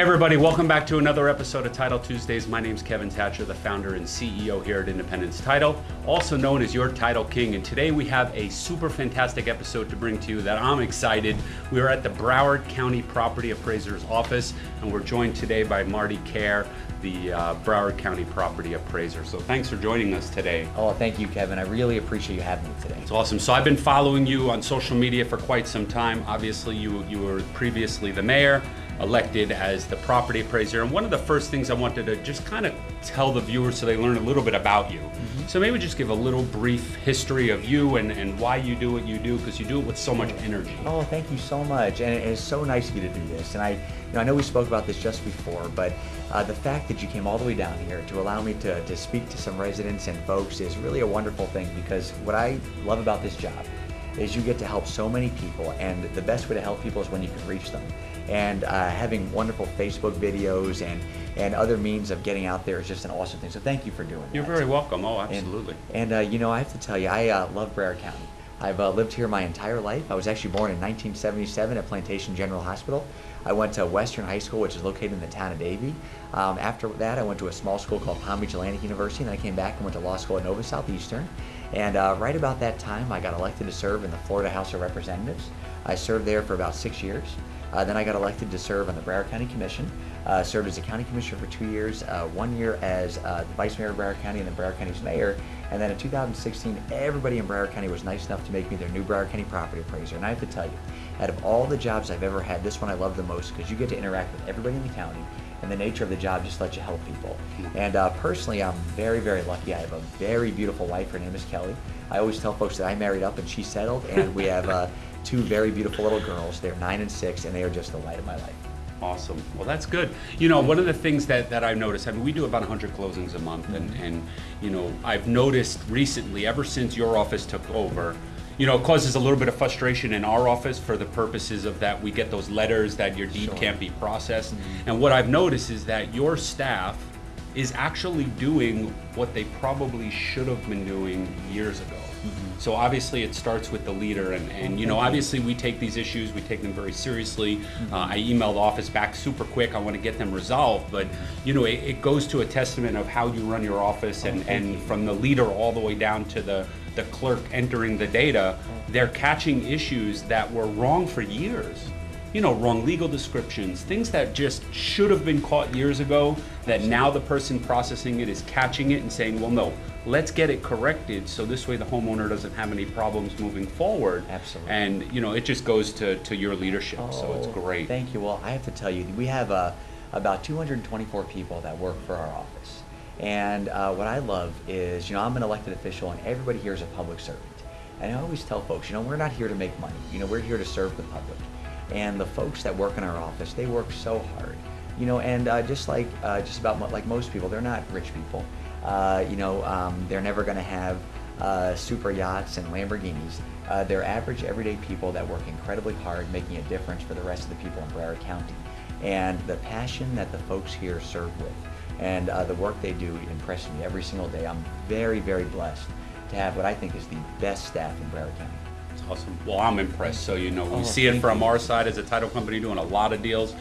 Hey everybody, welcome back to another episode of Title Tuesdays. My name is Kevin Thatcher, the founder and CEO here at Independence Title, also known as your Title King. And today we have a super fantastic episode to bring to you that I'm excited. We are at the Broward County Property Appraiser's office, and we're joined today by Marty Kiar, the uh, Broward County Property Appraiser. So thanks for joining us today. Oh, thank you, Kevin. I really appreciate you having me today. It's awesome. So I've been following you on social media for quite some time. Obviously, you you were previously the mayor elected as the property appraiser. And one of the first things I wanted to just kind of tell the viewers so they learn a little bit about you. Mm-hmm. So maybe just give a little brief history of you and, and why you do what you do, because you do it with so much energy. Oh, thank you so much. And it's so nice of you to do this. And I, you know, I know we spoke about this just before, but uh, the fact that you came all the way down here to allow me to, to speak to some residents and folks is really a wonderful thing because what I love about this job is you get to help so many people and the best way to help people is when you can reach them and uh, having wonderful Facebook videos and and other means of getting out there is just an awesome thing. So thank you for doing You're that. You're very welcome. Oh, absolutely. And, and uh, you know, I have to tell you, I uh, love Broward County. I've uh, lived here my entire life. I was actually born in 1977 at Plantation General Hospital. I went to Western High School, which is located in the town of Davie. Um, after that, I went to a small school called Palm Beach Atlantic University, and then I came back and went to law school at Nova Southeastern. And uh, right about that time, I got elected to serve in the Florida House of Representatives. I served there for about six years. Uh, then I got elected to serve on the Broward County Commission. Uh, served as a county commissioner for two years, uh, one year as uh, the vice mayor of Broward County and then Broward County's mayor. And then in 2016, everybody in Broward County was nice enough to make me their new Broward County property appraiser. And I have to tell you, out of all the jobs I've ever had, this one I love the most because you get to interact with everybody in the county and the nature of the job just lets you help people. And uh, personally, I'm very, very lucky. I have a very beautiful wife. Her name is Kelly. I always tell folks that I married up and she settled, and we have uh, two very beautiful little girls. They're nine and six, and they are just the light of my life. Awesome. Well, that's good. You know, one of the things that, that I've noticed, I mean, we do about 100 closings a month, and, and, you know, I've noticed recently, ever since your office took over, you know, it causes a little bit of frustration in our office for the purposes of that we get those letters that your deed sure. can't be processed. Mm-hmm. And what I've noticed is that your staff is actually doing what they probably should have been doing years ago. Mm-hmm. So obviously it starts with the leader and, and you know obviously we take these issues we take them very seriously. Mm-hmm. Uh, I emailed the office back super quick I want to get them resolved but you know it, it, goes to a testament of how you run your office and, oh, and from the leader all the way down to the the clerk entering the data they're catching issues that were wrong for years you know, wrong legal descriptions, things that just should have been caught years ago that now the person processing it is catching it and saying, well, no, let's get it corrected so this way the homeowner doesn't have any problems moving forward. Absolutely. And, you know, it just goes to, to your leadership, oh, so it's oh, great. Thank you. Well, I have to tell you, we have uh, about 224 people that work for our office. And uh, what I love is, you know, I'm an elected official and everybody here is a public servant. And I always tell folks, you know, we're not here to make money. You know, we're here to serve the public. And the folks that work in our office, they work so hard. You know, and uh, just like uh, just about like most people, they're not rich people. Uh, you know, um, they're never going to have uh, super yachts and Lamborghinis. Uh, they're average, everyday people that work incredibly hard, making a difference for the rest of the people in Broward County. And the passion that the folks here serve with and uh, the work they do impresses me every single day. I'm very, very blessed to have what I think is the best staff in Broward County. Awesome. Well, I'm impressed. So, you know, we oh, see it from you. our side as a title company doing a lot of deals.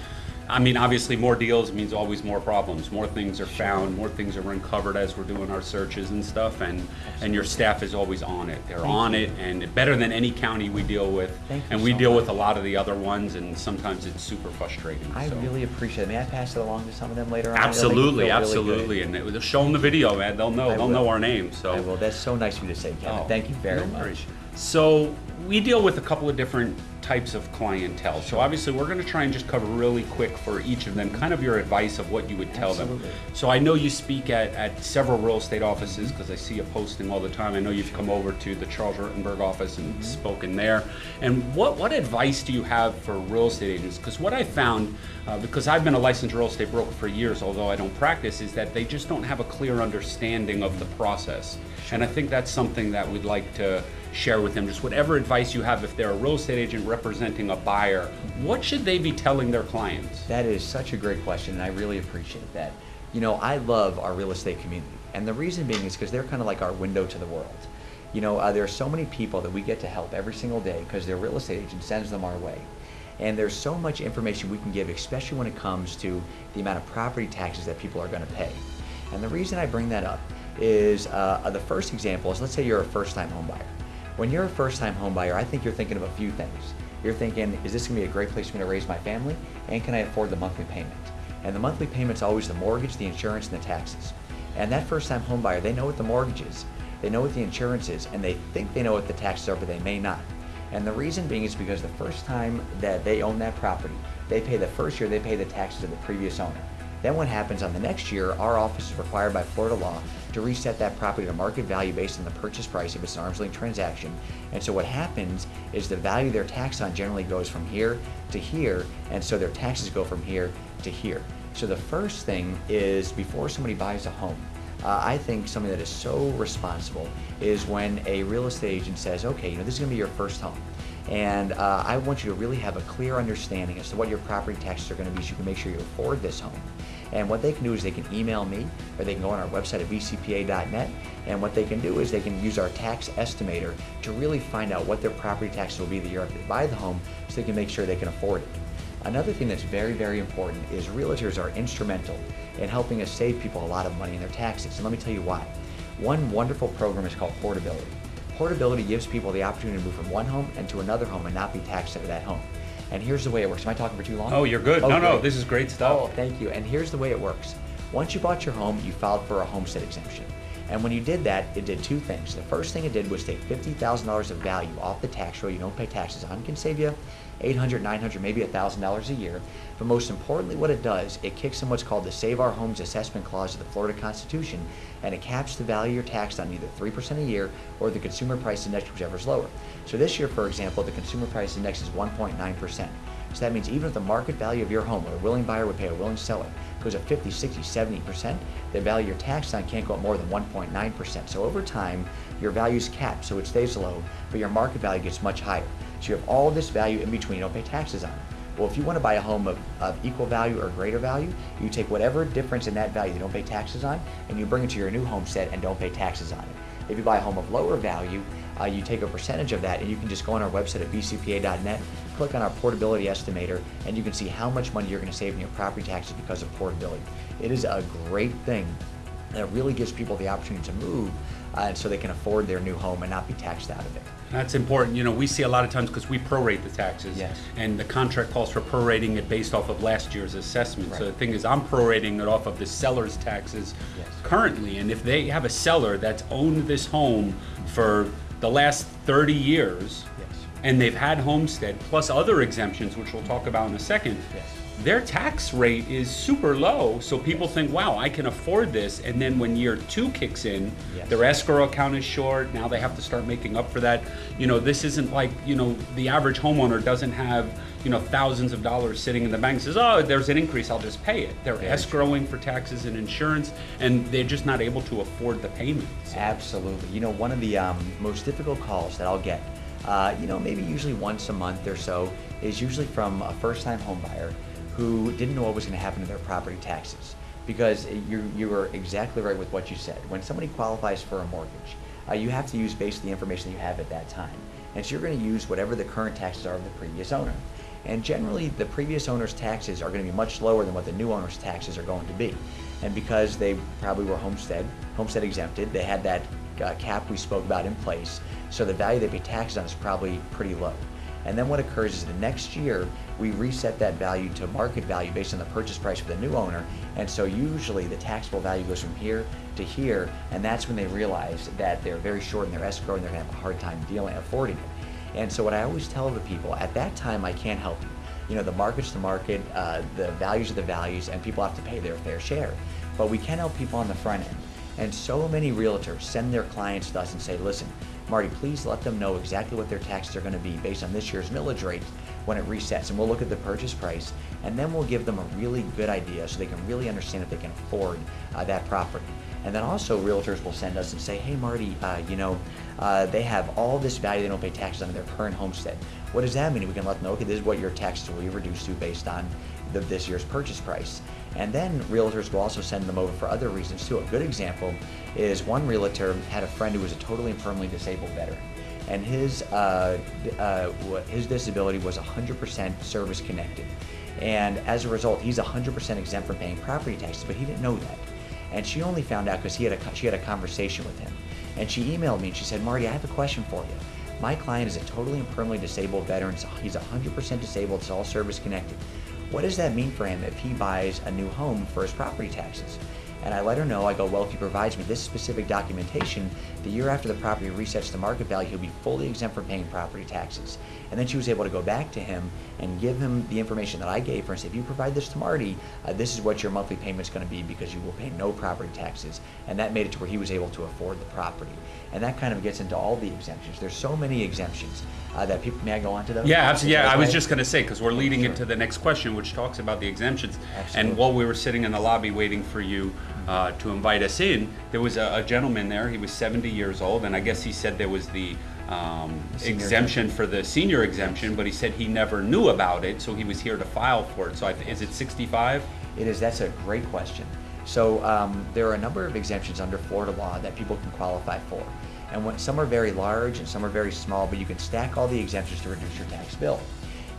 I mean, obviously, more deals means always more problems. More things are found, more things are uncovered as we're doing our searches and stuff. And Absolutely. and your staff is always on it. They're Thank on you. it, and better than any county we deal with. Thank and we so deal much. with a lot of the other ones, and sometimes it's super frustrating. I so. really appreciate it. May I pass it along to some of them later on? Absolutely, absolutely. Really and show them the video, man. They'll know. I they'll will. know our name. So. I will. That's so nice of you to say, Kevin. Oh, Thank you very no much. So we deal with a couple of different types of clientele. So obviously we're going to try and just cover really quick for each of them, kind of your advice of what you would tell Absolutely. them. So I know you speak at, at several real estate offices because I see you posting all the time. I know you've come over to the Charles Rutenberg office and mm -hmm. spoken there. And what, what advice do you have for real estate agents? Because what I found, uh, because I've been a licensed real estate broker for years, although I don't practice, is that they just don't have a clear understanding of the process. And I think that's something that we'd like to share with them. Just whatever advice you have if they're a real estate agent representing a buyer, what should they be telling their clients? That is such a great question, and I really appreciate that. You know, I love our real estate community, and the reason being is because they're kind of like our window to the world. You know, uh, there are so many people that we get to help every single day because their real estate agent sends them our way. And there's so much information we can give, especially when it comes to the amount of property taxes that people are going to pay. And the reason I bring that up is uh, the first example is let's say you're a first-time home buyer. When you're a first-time homebuyer, I think you're thinking of a few things. You're thinking, is this going to be a great place for me to raise my family? And can I afford the monthly payment? And the monthly payment's always the mortgage, the insurance, and the taxes. And that first-time homebuyer, they know what the mortgage is, they know what the insurance is, and they think they know what the taxes are, but they may not. And the reason being is because the first time that they own that property, they pay the first year, they pay the taxes of the previous owner. Then what happens on the next year, our office is required by Florida law to reset that property to market value based on the purchase price if it's an arm's length transaction. And so what happens is the value they're taxed on generally goes from here to here, and so their taxes go from here to here. So the first thing is before somebody buys a home, uh, I think something that is so responsible is when a real estate agent says, okay, you know, this is gonna be your first home. And uh, I want you to really have a clear understanding as to what your property taxes are going to be so you can make sure you afford this home. And what they can do is they can email me or they can go on our website at bcpa.net. And what they can do is they can use our tax estimator to really find out what their property taxes will be the year after they buy the home so they can make sure they can afford it. Another thing that's very, very important is realtors are instrumental in helping us save people a lot of money in their taxes. And let me tell you why. One wonderful program is called Portability. Portability gives people the opportunity to move from one home and to another home and not be taxed out of that home. And here's the way it works. Am I talking for too long? Oh, you're good. Oh, no, no, this is great stuff. Oh, thank you. And here's the way it works. Once you bought your home, you filed for a homestead exemption. And when you did that, it did two things. The first thing it did was take $50,000 of value off the tax roll you don't pay taxes on. It can save you 800, 900, maybe $1,000 a year. But most importantly, what it does, it kicks in what's called the Save Our Homes Assessment Clause of the Florida Constitution, and it caps the value you're taxed on either 3% a year or the Consumer Price Index, whichever is lower. So this year, for example, the Consumer Price Index is 1.9%. So that means even if the market value of your home, what a willing buyer would pay a willing seller, goes up 50, 60, 70%, the value you're taxed on can't go up more than 1.9%. So over time, your value is capped, so it stays low, but your market value gets much higher. So you have all this value in between you don't pay taxes on. Well, if you want to buy a home of, of equal value or greater value, you take whatever difference in that value you don't pay taxes on, and you bring it to your new homestead and don't pay taxes on it. If you buy a home of lower value, uh, you take a percentage of that and you can just go on our website at bcpa.net, click on our portability estimator, and you can see how much money you're going to save in your property taxes because of portability. It is a great thing that really gives people the opportunity to move uh, so they can afford their new home and not be taxed out of it. That's important. You know, we see a lot of times because we prorate the taxes. Yes. And the contract calls for prorating it based off of last year's assessment. So the thing is, I'm prorating it off of the seller's taxes Yes. currently. And if they have a seller that's owned this home for the last 30 years, Yes. And they've had homestead plus other exemptions, which we'll talk about in a second, Yes. their tax rate is super low. So people think, wow, I can afford this. And then when year two kicks in, Yes. their escrow account is short. Now they have to start making up for that. You know, this isn't like, you know, the average homeowner doesn't have, you know, thousands of dollars sitting in the bank says, oh, there's an increase, I'll just pay it. They're Very escrowing for taxes and insurance, and they're just not able to afford the payments. Absolutely. You know, one of the um, most difficult calls that I'll get, uh, you know, maybe usually once a month or so, is usually from a first-time home buyer who didn't know what was going to happen to their property taxes. Because you you were exactly right with what you said. When somebody qualifies for a mortgage, uh, you have to use basically the information that you have at that time. And so you're going to use whatever the current taxes are of the previous owner. And generally, the previous owner's taxes are going to be much lower than what the new owner's taxes are going to be. And because they probably were homestead, homestead exempted, they had that uh, cap we spoke about in place, so the value they pay taxes on is probably pretty low. And then what occurs is the next year, we reset that value to market value based on the purchase price for the new owner. And so usually the taxable value goes from here to here, and that's when they realize that they're very short in their escrow and they're gonna have a hard time dealing, affording it. And so what I always tell the people, at that time, I can't help you. You know, the market's the market, uh, the values are the values, and people have to pay their fair share. But we can help people on the front end. And so many realtors send their clients to us and say, listen, Marty, please let them know exactly what their taxes are going to be based on this year's millage rate when it resets. And we'll look at the purchase price, and then we'll give them a really good idea so they can really understand if they can afford uh, that property. And then also realtors will send us and say, hey, Marty, uh, you know, uh, they have all this value they don't pay taxes on their current homestead. What does that mean? We can let them know, okay, this is what your taxes will be reduced to based on the, this year's purchase price. And then realtors will also send them over for other reasons too. A good example is one realtor had a friend who was a totally and permanently disabled veteran. and his uh, uh, his disability was 100% service connected, and as a result, he's 100% exempt from paying property taxes. But he didn't know that, and she only found out because he had a she had a conversation with him, and she emailed me and she said, Marty, I have a question for you. My client is a totally and permanently disabled veteran. so He's 100% disabled. It's all service connected. What does that mean for him if he buys a new home for his property taxes? And I let her know, I go, well, if he provides me this specific documentation, the year after the property resets to market value, he'll be fully exempt from paying property taxes. And then she was able to go back to him and give him the information that I gave her and say, if you provide this to Marty, uh, this is what your monthly payment's gonna be because you will pay no property taxes. And that made it to where he was able to afford the property. And that kind of gets into all the exemptions. There's so many exemptions uh, that people, may I go on to those? Yeah, absolutely. Yeah, I was just going to say because we're leading Sure. into the next question, which talks about the exemptions. Absolutely. And while we were sitting in the lobby waiting for you uh, to invite us in, there was a, a gentleman there. He was 70 years old, and I guess he said there was the um, exemption for the senior exemption, but he said he never knew about it, so he was here to file for it. So I, is it 65? It is, that's a great question. So um, there are a number of exemptions under Florida law that people can qualify for. And when, some are very large and some are very small, but you can stack all the exemptions to reduce your tax bill.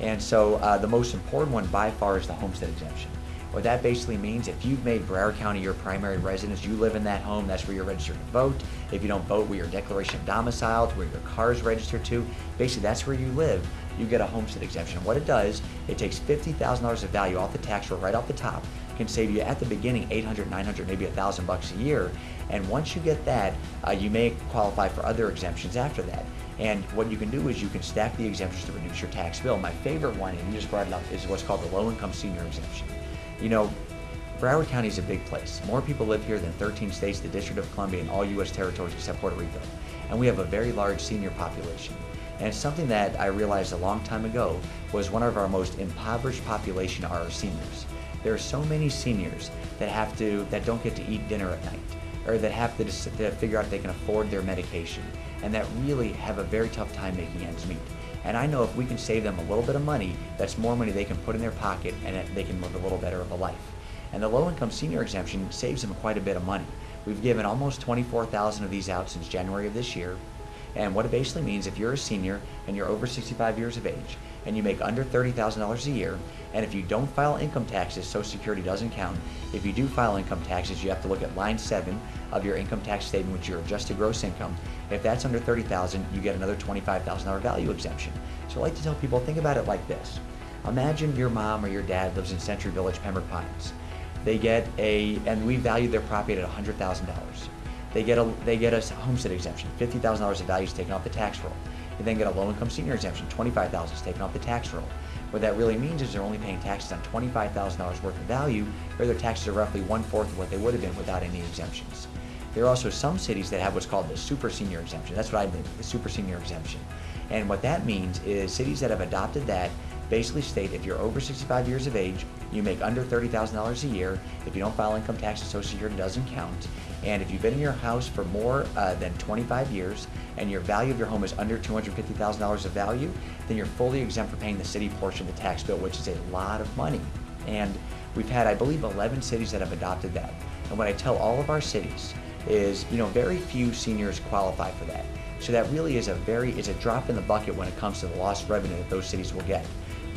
And so uh, the most important one by far is the homestead exemption. What that basically means, if you've made Broward County your primary residence, you live in that home, that's where you're registered to vote. If you don't vote, where your declaration of domicile, where your car is registered to, basically that's where you live, you get a homestead exemption. What it does, it takes $50,000 of value off the tax roll right off the top, can save you at the beginning 800, 900, maybe a thousand bucks a year. And once you get that, uh, you may qualify for other exemptions after that. And what you can do is you can stack the exemptions to reduce your tax bill. My favorite one, and you just brought it up, is what's called the low-income senior exemption. You know, Broward County is a big place. More people live here than 13 states, the District of Columbia, and all U.S. territories except Puerto Rico. And we have a very large senior population. And something that I realized a long time ago was one of our most impoverished population are our seniors. There are so many seniors that have to, that don't get to eat dinner at night, or that have to, to figure out if they can afford their medication, and that really have a very tough time making ends meet. And I know if we can save them a little bit of money, that's more money they can put in their pocket and they can live a little better of a life. And the low-income senior exemption saves them quite a bit of money. We've given almost 24,000 of these out since January of this year. And what it basically means, if you're a senior and you're over 65 years of age and you make under $30,000 a year, and if you don't file income taxes, Social Security doesn't count. If you do file income taxes, you have to look at line seven of your income tax statement, which is your adjusted gross income. If that's under 30,000, you get another $25,000 value exemption. So I like to tell people, think about it like this. Imagine your mom or your dad lives in Century Village, Pembroke Pines. They get a, and we value their property at $100,000. They get a, they get a homestead exemption, $50,000 of value is taken off the tax roll. They then get a low-income senior exemption, $25,000 is taken off the tax roll. What that really means is they're only paying taxes on $25,000 worth of value, or their taxes are roughly one-fourth of what they would have been without any exemptions. There are also some cities that have what's called the super senior exemption. That's what I mean, the super senior exemption. And what that means is cities that have adopted that basically state if you're over 65 years of age, you make under $30,000 a year, if you don't file income taxes, Social Security doesn't count, and if you've been in your house for more uh, than 25 years and your value of your home is under $250,000 of value, then you're fully exempt from paying the city portion of the tax bill, which is a lot of money. And we've had, I believe, 11 cities that have adopted that. And what I tell all of our cities is, you know, very few seniors qualify for that. So that really is a very, is a drop in the bucket when it comes to the lost revenue that those cities will get.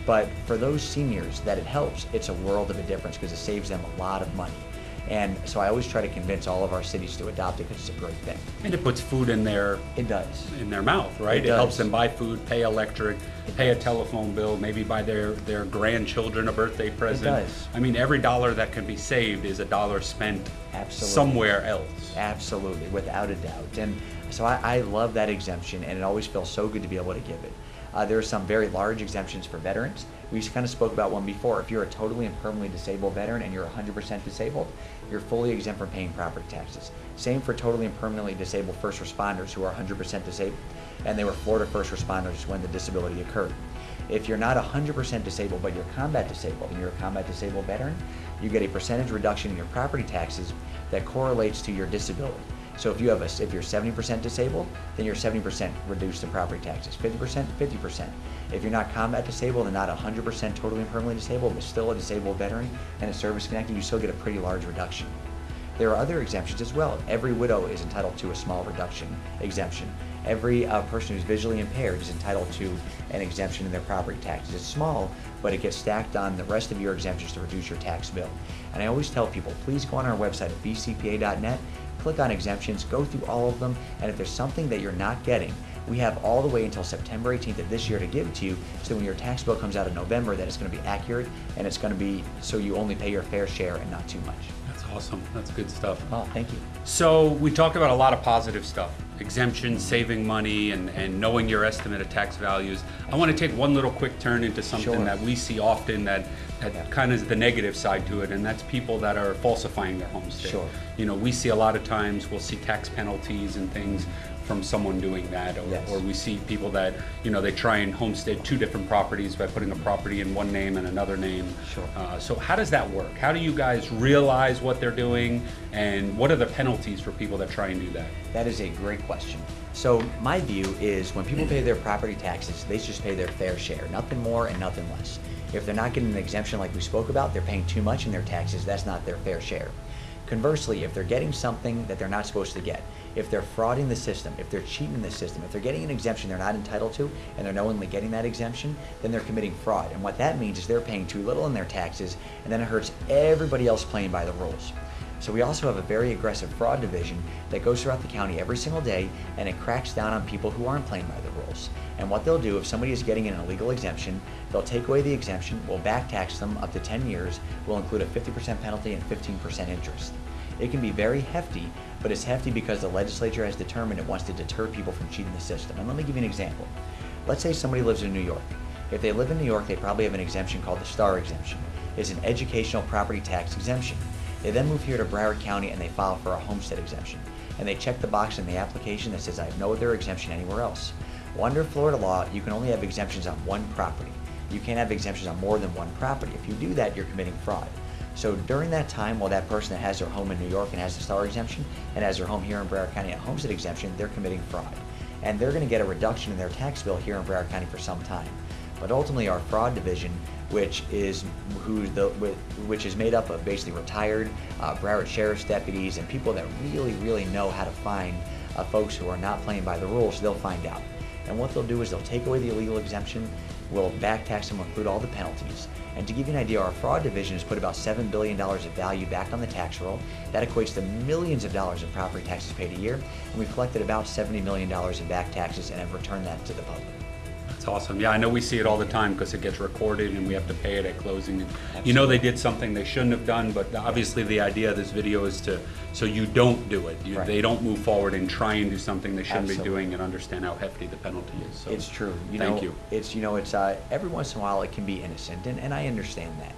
But for those seniors that it helps, it's a world of a difference because it saves them a lot of money. And so I always try to convince all of our cities to adopt it because it's a great thing. And it puts food in their It does. in their mouth, right? It It, helps them buy food, pay electric, It pay a telephone bill, maybe buy their, their grandchildren a birthday present. It does. I mean, every dollar that can be saved is a dollar spent Absolutely. somewhere else. Absolutely, without a doubt. And so I, I love that exemption, and it always feels so good to be able to give it. Uh, there are some very large exemptions for veterans. We kind of spoke about one before. If you're a totally and permanently disabled veteran and you're 100% disabled, you're fully exempt from paying property taxes. Same for totally and permanently disabled first responders who are 100% disabled, and they were Florida first responders when the disability occurred. If you're not 100% disabled, but you're combat disabled and you're a combat disabled veteran, you get a percentage reduction in your property taxes that correlates to your disability. So if you have a, if you're 70% disabled, then you're 70% reduced in property taxes. 50%, 50%. If you're not combat disabled and not 100% totally and permanently disabled, but still a disabled veteran and a service connected, you still get a pretty large reduction. There are other exemptions as well. Every widow is entitled to a small reduction exemption. every uh, person who's visually impaired is entitled to an exemption in their property taxes. It's small, but it gets stacked on the rest of your exemptions to reduce your tax bill. And I always tell people, please go on our website at bcpa.net, click on exemptions, go through all of them, and if there's something that you're not getting, we have all the way until September 18th of this year to give it to you, so when your tax bill comes out in November, that it's going to be accurate and it's going to be so you only pay your fair share and not too much. Awesome. That's good stuff. Oh, thank you. So we talked about a lot of positive stuff, exemptions, saving money, and, and knowing your estimate of tax values. I want to take one little quick turn into something Sure. that we see often that, that Yeah. kind of is the negative side to it, and that's people that are falsifying their homestead. Sure. You know, we see a lot of times, we'll see tax penalties and things from someone doing that, or, Yes. or we see people that, you know, they try and homestead two different properties by putting a property in one name and another name. Sure. Uh, so how does that work? How do you guys realize what they're doing, and what are the penalties for people that try and do that? That is a great question. So my view is when people pay their property taxes, they just pay their fair share, nothing more and nothing less. If they're not getting an exemption like we spoke about, they're paying too much in their taxes, that's not their fair share. Conversely, if they're getting something that they're not supposed to get, if they're frauding the system, if they're cheating the system, if they're getting an exemption they're not entitled to, and they're knowingly getting that exemption, then they're committing fraud. And what that means is they're paying too little in their taxes, and then it hurts everybody else playing by the rules. So we also have a very aggressive fraud division that goes throughout the county every single day and it cracks down on people who aren't playing by the rules. And what they'll do if somebody is getting an illegal exemption, they'll take away the exemption, we'll back tax them up to 10 years, we'll include a 50% penalty and 15% interest. It can be very hefty, but it's hefty because the legislature has determined it wants to deter people from cheating the system. And let me give you an example. Let's say somebody lives in New York. If they live in New York, they probably have an exemption called the STAR exemption. It's an educational property tax exemption. They then move here to Broward County and they file for a homestead exemption. And they check the box in the application that says, I have no other exemption anywhere else. Well, under Florida law, you can only have exemptions on one property. You can't have exemptions on more than one property. If you do that, you're committing fraud. So during that time, while that person that has their home in New York and has the STAR exemption and has their home here in Broward County and a homestead exemption, they're committing fraud. And they're going to get a reduction in their tax bill here in Broward County for some time. But ultimately, our fraud division, which is who the which is made up of basically retired uh, Broward sheriff's deputies and people that really, really know how to find uh, folks who are not playing by the rules, they'll find out. And what they'll do is they'll take away the illegal exemption, will back tax them, include all the penalties. And to give you an idea, our fraud division has put about $7 billion of value back on the tax roll. That equates to millions of dollars in property taxes paid a year. And we've collected about $70 million in back taxes and have returned that to the public. That's awesome. Yeah, I know we see it all the time because it gets recorded and we have to pay it at closing. And you know they did something they shouldn't have done, but obviously the idea of this video is to so you don't do it. You, Right. They don't move forward and try and do something they shouldn't Absolutely. be doing and understand how hefty the penalty is. So It's true. You thank know, you. It's you know, it's uh, every once in a while it can be innocent, and, and I understand that.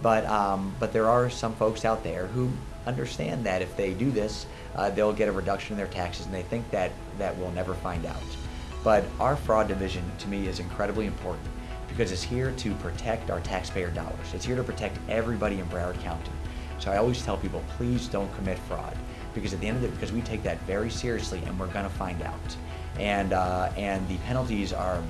But um, but there are some folks out there who understand that if they do this, uh, they'll get a reduction in their taxes, and they think that that we'll never find out. But our fraud division, to me, is incredibly important because it's here to protect our taxpayer dollars. It's here to protect everybody in Broward County. So I always tell people, please don't commit fraud because at the end of it, because we take that very seriously and we're going to find out. And uh, and the penalties are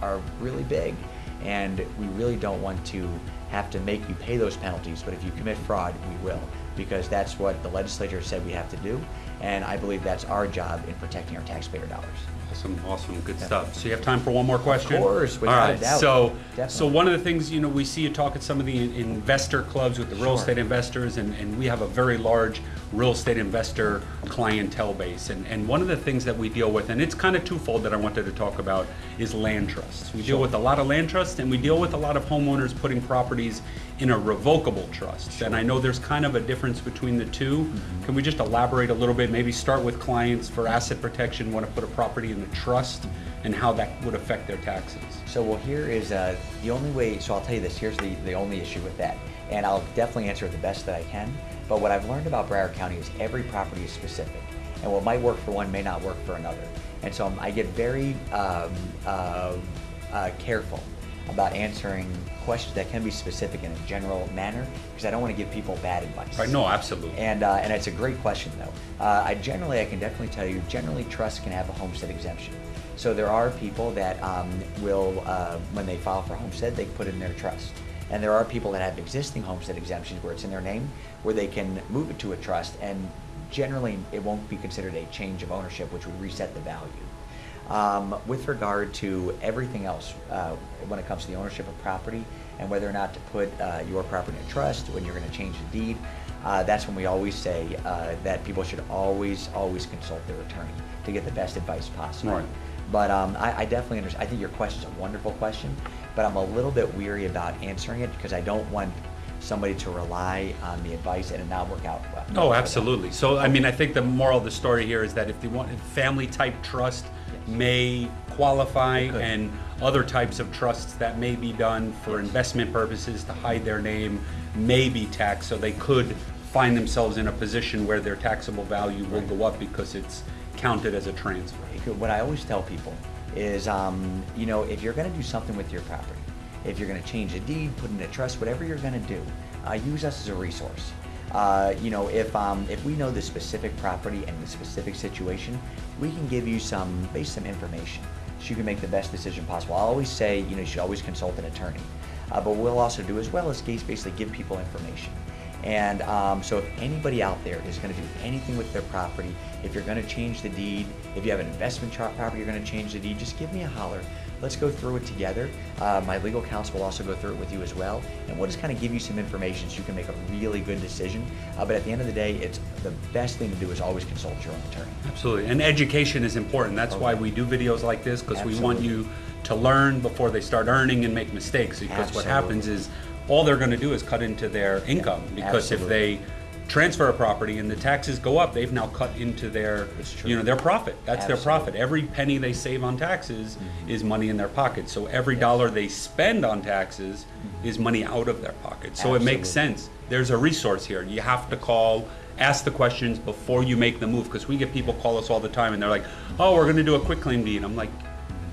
are really big, and we really don't want to have to make you pay those penalties. But if you commit fraud, we will because that's what the legislature said we have to do, and I believe that's our job in protecting our taxpayer dollars. Awesome, awesome, good Yeah. stuff. So you have time for one more question? Of course, All without a doubt. so, so one of the things, you know, we see you talk at some of the in- investor clubs with the real Sure. estate investors, and, and we have a very large real estate investor clientele base. And, and one of the things that we deal with, and it's kind of twofold that I wanted to talk about, is land trusts. We deal with a lot of land trusts, and we deal with a lot of homeowners putting properties in a revocable trust. And I know there's kind of a difference between the 2 Mm-hmm. Can we just elaborate a little bit? Maybe start with clients for asset protection, want to put a property in a trust, and how that would affect their taxes. So well, here is uh, the only way. So I'll tell you this. Here's the the only issue with that, and I'll definitely answer it the best that I can. But what I've learned about Broward County is every property is specific, and what might work for one may not work for another. And so I get very um, uh, uh, careful about answering questions that can be specific in a general manner because I don't want to give people bad advice. Right? No, absolutely. And uh, and it's a great question though. Uh, I generally I can definitely tell you generally trusts can have a homestead exemption. So there are people that um, will uh, when they file for homestead they put in their trust. And there are people that have existing homestead exemptions where it's in their name where they can move it to a trust and generally it won't be considered a change of ownership which would reset the value. Um, with regard to everything else, uh, when it comes to the ownership of property and whether or not to put uh, your property in a trust, when you're going to change the deed, uh, that's when we always say uh, that people should always, always consult their attorney to get the best advice possible. Right. But um, I, I definitely understand. I think your question is a wonderful question, but I'm a little bit weary about answering it because I don't want somebody to rely on the advice and it not work out well. Oh, absolutely. So, I mean, I think the moral of the story here is that if they want, family-type trust may qualify and other types of trusts that may be done for investment purposes to hide their name may be taxed, so they could find themselves in a position where their taxable value will go up because it's counted as a transfer. What I always tell people is, um, you know, if you're going to do something with your property, if you're going to change a deed, put in a trust, whatever you're going to do, uh, use us as a resource. Uh, you know, if um, if we know the specific property and the specific situation, we can give you some, base some information, so you can make the best decision possible. I always say, you know, you should always consult an attorney, uh, but we'll also do as well as basically give people information. And um, so if anybody out there is going to do anything with their property, if you're going to change the deed, if you have an investment chart property, you're going to change the deed, just give me a holler. Let's go through it together. Uh, my legal counsel will also go through it with you as well. And we'll just kind of give you some information so you can make a really good decision. Uh, but at the end of the day, it's the best thing to do is always consult your own attorney. Absolutely, and education is important. That's why we do videos like this, because we want you to learn before they start earning and make mistakes. Because what happens is, all they're gonna do is cut into their income. Because if they transfer a property and the taxes go up, they've now cut into their, you know, their profit. That's their profit. Every penny they save on taxes Mm-hmm. is money in their pocket. So every dollar they spend on taxes is money out of their pocket. So it makes. Sense. There's a resource here. You have to call, ask the questions before you make the move, because we get people call us all the time and they're like, oh, we're gonna do a quick claim deed. I'm like,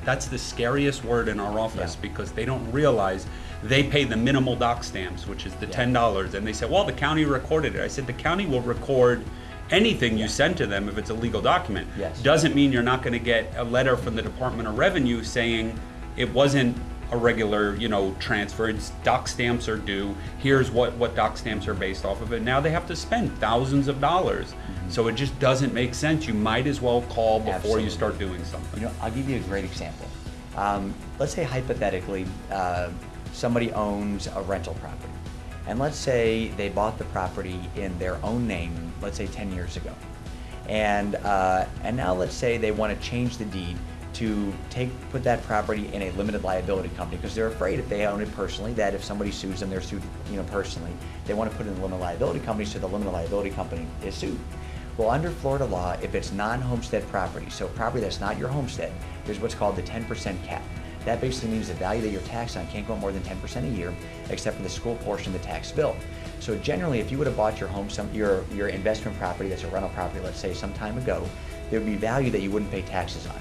that's the scariest word in our office Yeah. because they don't realize they pay the minimal doc stamps, which is the ten dollars, and they say, well, the county recorded it. I said, the county will record anything you send to them if it's a legal document. Yes. Doesn't mean you're not gonna get a letter from the Department of Revenue saying it wasn't a regular, you know, transfer. It's doc stamps are due. Here's what, what doc stamps are based off of And Now they have to spend thousands of dollars. Mm-hmm. So it just doesn't make sense. You might as well call before Absolutely. you start doing something. You know, I'll give you a great example. Um, let's say hypothetically, uh, somebody owns a rental property. And let's say they bought the property in their own name, let's say 10 years ago. And, uh, and now let's say they want to change the deed to take, put that property in a limited liability company because they're afraid if they own it personally, that if somebody sues them, they're sued, you know, personally. They want to put it in a limited liability company so the limited liability company is sued. Well, under Florida law, if it's non-homestead property, so property that's not your homestead, there's what's called the 10% cap. That basically means the value that you're taxed on can't go up more than 10% a year, except for the school portion of the tax bill. So generally, if you would have bought your home, some, your, your investment property that's a rental property, let's say some time ago, there would be value that you wouldn't pay taxes on.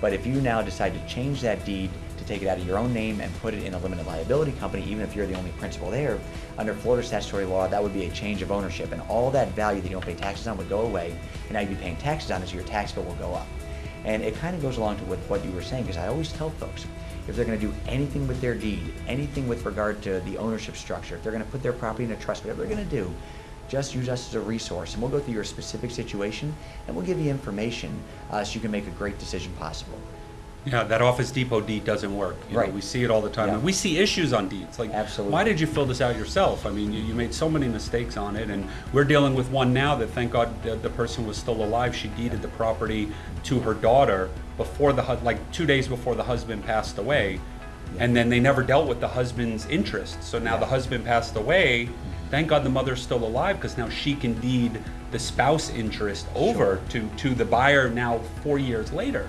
But if you now decide to change that deed to take it out of your own name and put it in a limited liability company, even if you're the only principal there, under Florida statutory law, that would be a change of ownership, and all that value that you don't pay taxes on would go away, and now you'd be paying taxes on it, so your tax bill will go up. And it kind of goes along to with what you were saying, because I always tell folks, if they're going to do anything with their deed, anything with regard to the ownership structure, if they're going to put their property in a trust, whatever they're going to do, just use us as a resource, and we'll go through your specific situation, and we'll give you information uh, so you can make a great decision possible. Yeah, that Office Depot deed doesn't work. You know, Right. we see it all the time. Yeah. And we see issues on deeds. Like, Absolutely. why did you fill this out yourself? I mean, you, you made so many mistakes on it, and we're dealing with one now that, thank God, the, the person was still alive. She deeded the property to her daughter before the hu- like two days before the husband passed away, and then they never dealt with the husband's interest. So now the husband passed away. Thank God the mother's still alive because now she can deed the spouse interest over to to the buyer now four years later.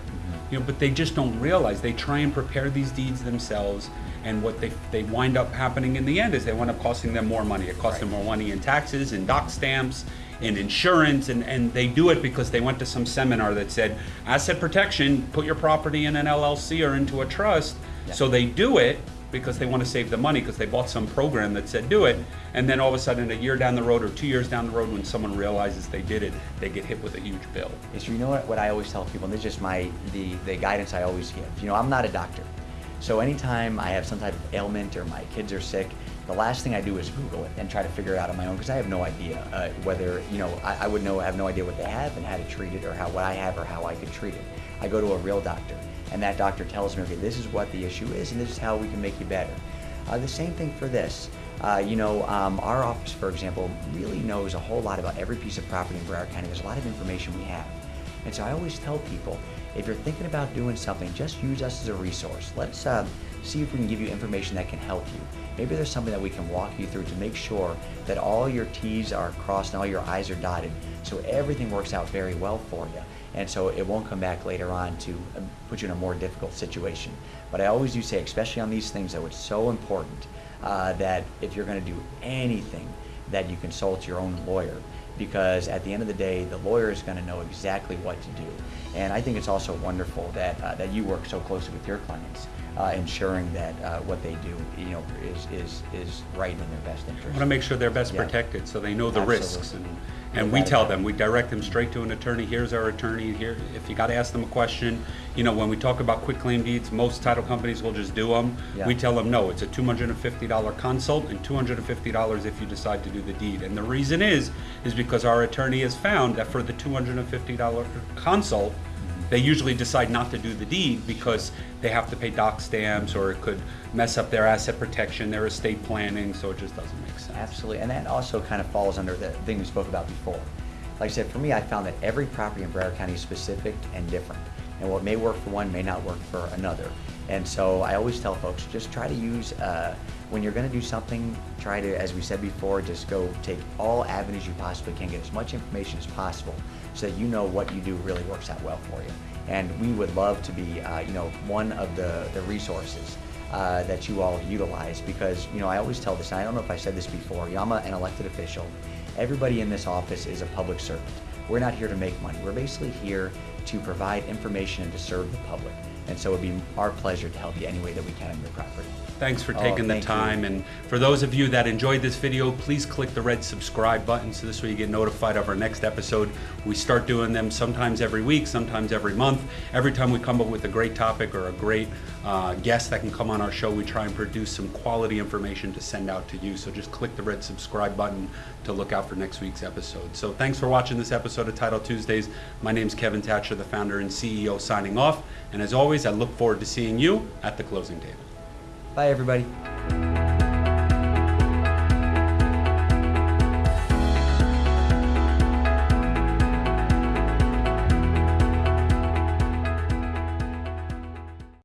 You know, but they just don't realize they try and prepare these deeds themselves, and what they they wind up happening in the end is they wind up costing them more money. It costs them more money in taxes, in doc stamps, in insurance, and and they do it because they went to some seminar that said asset protection, put your property in an LLC or into a trust. Yeah. So they do it because they want to save the money because they bought some program that said do it and then all of a sudden a year down the road or two years down the road when someone realizes they did it they get hit with a huge bill is you know what, what I always tell people, and this is just my the, the guidance I always give. You know, I'm not a doctor. So anytime I have some type of ailment or my kids are sick, the last thing I do is Google it and try to figure it out on my own because I have no idea uh, whether, you know, I, I would know, have no idea what they have and how to treat it or how what I have or how I could treat it. I go to a real doctor, and that doctor tells me, okay, this is what the issue is, and this is how we can make you better. Uh, the same thing for this. Uh, you know, um, our office, for example, really knows a whole lot about every piece of property in Broward County. There's a lot of information we have. And so I always tell people, if you're thinking about doing something, just use us as a resource. Let's uh, see if we can give you information that can help you. Maybe there's something that we can walk you through to make sure that all your T's are crossed and all your I's are dotted, so everything works out very well for you. And so it won't come back later on to um, put you in a more difficult situation. But I always do say, especially on these things, though, it's so important uh, that if you're going to do anything, that you consult your own lawyer because at the end of the day, the lawyer is going to know exactly what to do. And I think it's also wonderful that uh, that you work so closely with your clients, uh, ensuring that uh, what they do, you know, is is is right in their best I interest. want to make sure they're best Yeah. protected, so they know the Absolutely. risks. And, and we tell them, we direct them straight to an attorney, here's our attorney, here, if you got to ask them a question, you know, when we talk about quick claim deeds, most title companies will just do them. Yeah. We tell them, no, it's a $250 consult and $250 if you decide to do the deed. And the reason is, is because our attorney has found that for the $250 consult, they usually decide not to do the deed because they have to pay doc stamps or it could mess up their asset protection, their estate planning, so it just doesn't make sense. Absolutely, and that also kind of falls under the thing we spoke about before. Like I said, for me, I found that every property in Broward County is specific and different, and what may work for one may not work for another. And so I always tell folks, just try to use, uh, when you're going to do something, try to, as we said before, just go take all avenues you possibly can, get as much information as possible, so that you know what you do really works out well for you. And we would love to be, uh, you know, one of the, the resources uh, that you all utilize because you know I always tell this. And I don't know if I said this before. I'm an elected official. Everybody in this office is a public servant. We're not here to make money. We're basically here to provide information and to serve the public. And so it'd be our pleasure to help you any way that we can on your property. Thanks for Oh, taking the thank you. time. And for those of you that enjoyed this video, please click the red subscribe button so this way you get notified of our next episode. We start doing them sometimes every week, sometimes every month. Every time we come up with a great topic or a great uh, guest that can come on our show, we try and produce some quality information to send out to you. So just click the red subscribe button to look out for next week's episode. So thanks for watching this episode of Title Tuesdays. My name is Kevin Thatcher, the founder and CEO, signing off. And as always, I look forward to seeing you at the closing table. Bye, everybody.